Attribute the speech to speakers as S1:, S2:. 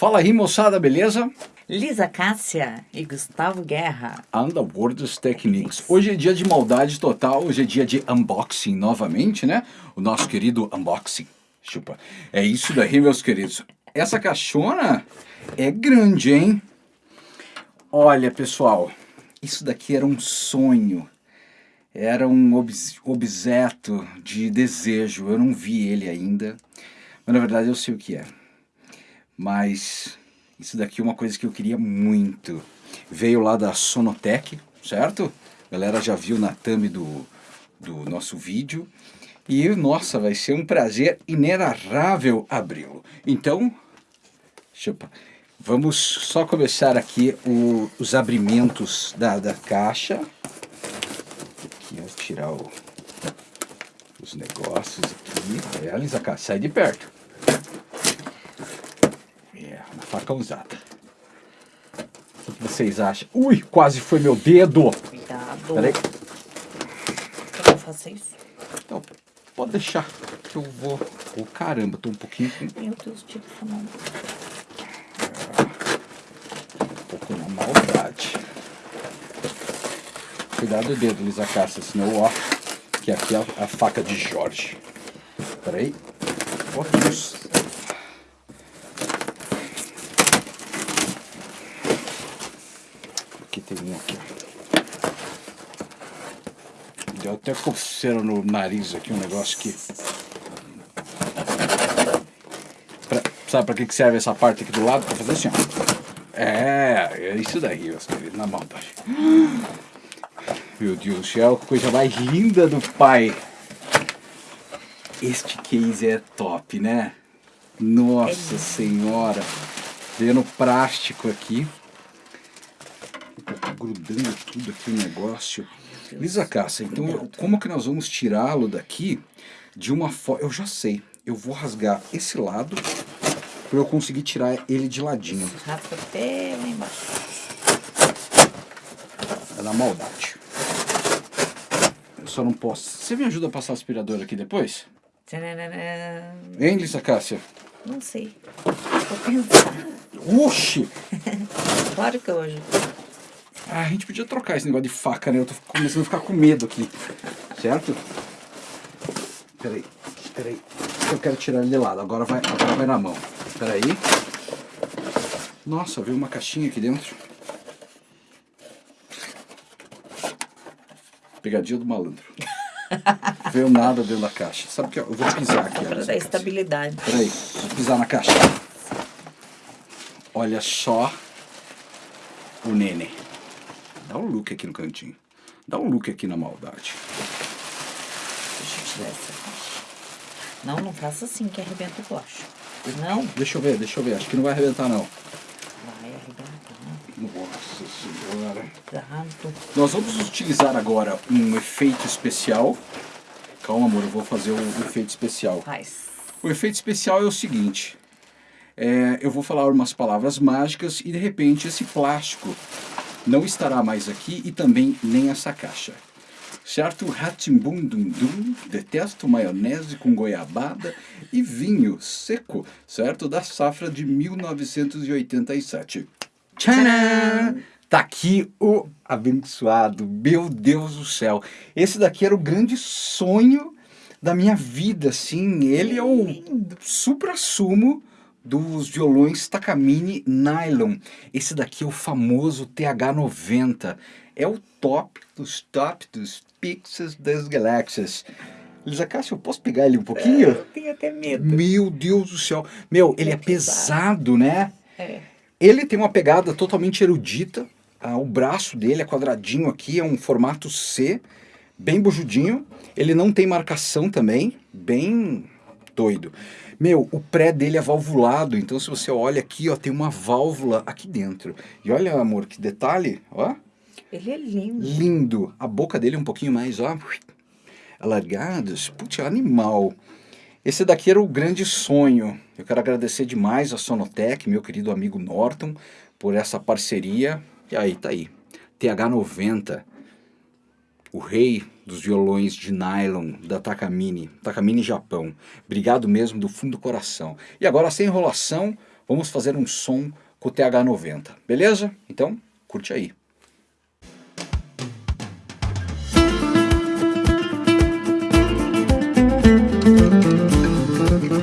S1: Fala aí, moçada, beleza?
S2: Lisa Cássia e Gustavo Guerra.
S1: Underworlds Techniques. Hoje é dia de maldade total, hoje é dia de unboxing novamente, né? O nosso querido unboxing. Chupa. É isso daí, meus queridos. Essa caixona é grande, hein? Olha, pessoal, isso daqui era um sonho. Era um objeto de desejo. Eu não vi ele ainda, mas na verdade eu sei o que é. Mas isso daqui é uma coisa que eu queria muito. Veio lá da Sonotec, certo? A galera já viu na thumb do, do nosso vídeo. E, nossa, vai ser um prazer inenarrável abri-lo. Então, chupa. Vamos só começar aqui o, os abrimentos da, da caixa. Aqui, tirar o, os negócios aqui. É, Lisa, sai de perto faca usada. O que vocês acham? Ui, quase foi meu dedo.
S2: Cuidado.
S1: Peraí.
S2: Eu não faço isso.
S1: Então, pode deixar que eu vou... Oh, caramba, tô um pouquinho...
S2: Meu Deus, tira essa mão.
S1: Um pouco na maldade. Cuidado do dedo, Lisa Cássia, senão, ó, que aqui é a, a faca de Jorge. Peraí. Ó, Deus. Tem um aqui. Deu até coceira no nariz aqui, um negócio aqui. Pra, sabe pra que serve essa parte aqui do lado? Pra fazer assim, ó. É, é isso daí, meus queridos, na maldade. Meu Deus do céu, que coisa mais linda do pai. Este case é top, né? Nossa senhora. Vendo plástico aqui grudando tudo aqui o negócio. Lisa Cássia, então como que nós vamos tirá-lo daqui de uma forma... Eu já sei, eu vou rasgar esse lado para eu conseguir tirar ele de ladinho.
S2: Rasga até lá embaixo.
S1: É na maldade. Eu só não posso... Você me ajuda a passar aspirador aqui depois? Hein, Lisa Cássia?
S2: Não sei. Vou pensar.
S1: Oxi!
S2: claro que hoje.
S1: Ah, a gente podia trocar esse negócio de faca, né? Eu tô começando a ficar com medo aqui. Certo? Peraí, peraí. Eu quero tirar ele de lado. Agora vai, agora vai na mão. Peraí. Nossa, veio uma caixinha aqui dentro. Pegadinha do malandro. veio nada dentro da caixa. Sabe o que? Eu vou pisar aqui.
S2: Para dar estabilidade.
S1: Peraí, vou pisar na caixa. Olha só o nenê. Dá um look aqui no cantinho. Dá um look aqui na maldade.
S2: Deixa eu tirar essa. Não, não faça assim que arrebenta o plástico. Não.
S1: Deixa eu ver, deixa eu ver. Acho que não vai arrebentar, não.
S2: Vai arrebentar.
S1: Nossa senhora.
S2: Cuidado.
S1: Nós vamos utilizar agora um efeito especial. Calma, amor, eu vou fazer o efeito especial.
S2: Faz.
S1: O efeito especial é o seguinte. É, eu vou falar umas palavras mágicas e de repente esse plástico não estará mais aqui e também nem essa caixa. Certo? Ratimbum dum dum, detesto maionese com goiabada e vinho seco, certo? Da safra de 1987. Tcharam! Tá aqui o abençoado, meu Deus do céu. Esse daqui era o grande sonho da minha vida, assim. Ele é o supra-sumo dos violões Takamine Nylon. Esse daqui é o famoso TH90. É o top dos top dos pixels das galáxias. Lisa Cássio, eu posso pegar ele um pouquinho?
S2: É, eu tenho até medo.
S1: Meu Deus do céu. Meu, ele é, é pesado, né?
S2: É.
S1: Ele tem uma pegada totalmente erudita. Ah, o braço dele é quadradinho aqui, é um formato C, bem bujudinho. Ele não tem marcação também, bem doido. Meu, o pré dele é valvulado, então se você olha aqui, ó, tem uma válvula aqui dentro. E olha, amor, que detalhe, ó.
S2: Ele é lindo.
S1: Lindo. A boca dele é um pouquinho mais, ó, alargados. Putz, é animal. Esse daqui era o grande sonho. Eu quero agradecer demais a Sonotec, meu querido amigo Norton, por essa parceria. E aí, tá aí. TH90 o rei dos violões de nylon da Takamine, Takamine Japão. Obrigado mesmo do fundo do coração. E agora, sem enrolação, vamos fazer um som com o TH90, beleza? Então, curte aí. thank